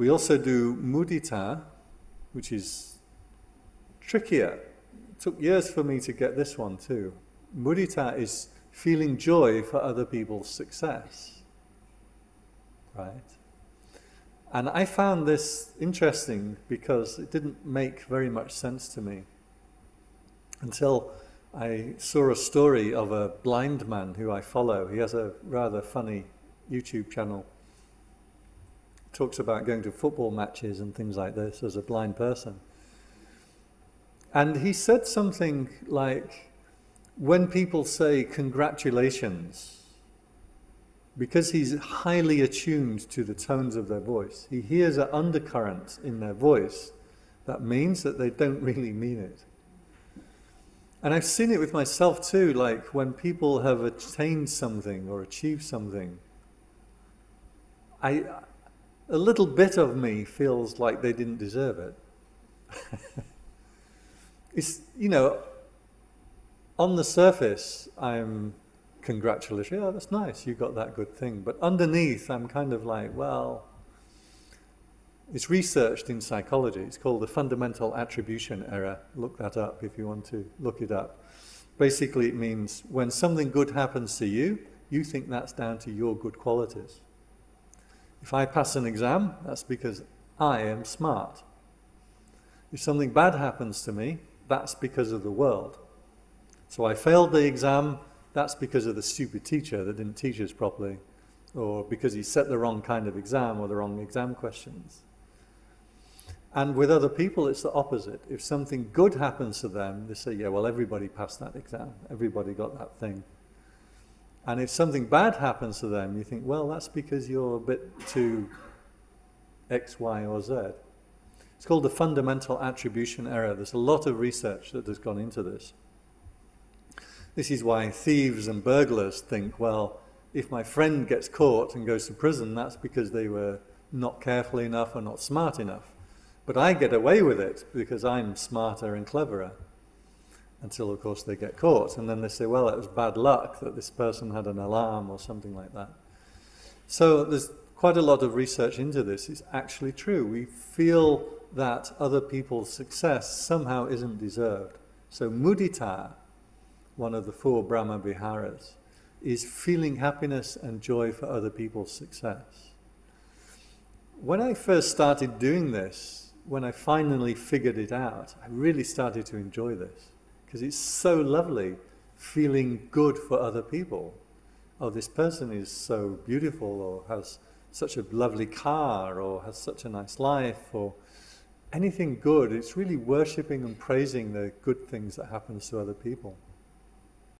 We also do mudita, which is trickier. It took years for me to get this one too. Mudita is feeling joy for other people's success. Right? And I found this interesting because it didn't make very much sense to me until I saw a story of a blind man who I follow. He has a rather funny YouTube channel. Talks about going to football matches and things like this as a blind person. And he said something like, when people say congratulations, because he's highly attuned to the tones of their voice, he hears an undercurrent in their voice that means that they don't really mean it. And I've seen it with myself too, like when people have attained something or achieved something, I, a little bit of me feels like they didn't deserve it. it's, you know, on the surface, I'm congratulatory, yeah, that's nice, you got that good thing. But underneath, I'm kind of like, well, it's researched in psychology. It's called the fundamental attribution error. Look that up if you want to look it up. Basically, it means when something good happens to you, you think that's down to your good qualities. If I pass an exam, that's because I am smart. If something bad happens to me, that's because of the world. So I failed the exam, that's because of the stupid teacher that didn't teach us properly, or because he set the wrong kind of exam or the wrong exam questions. And with other people, it's the opposite. If something good happens to them, they say, yeah, well, everybody passed that exam. Everybody got that thing. And if something bad happens to them, you think, well, that's because you're a bit too X, Y, or Z. It's called the fundamental attribution error. There's a lot of research that has gone into this. This is why thieves and burglars think, well, if my friend gets caught and goes to prison, that's because they were not careful enough or not smart enough. But I get away with it because I'm smarter and cleverer. Until, of course, they get caught. And then they say, well, it was bad luck that this person had an alarm or something like that. So there's quite a lot of research into this. It's actually true. We feel that other people's success somehow isn't deserved. So mudita, one of the four Brahma Viharas, is feeling happiness and joy for other people's success. When I first started doing this, when I finally figured it out, I really started to enjoy this because it's so lovely feeling good for other people. Oh, this person is so beautiful or has such a lovely car or has such a nice life or anything good. It's really worshipping and praising the good things that happens to other people.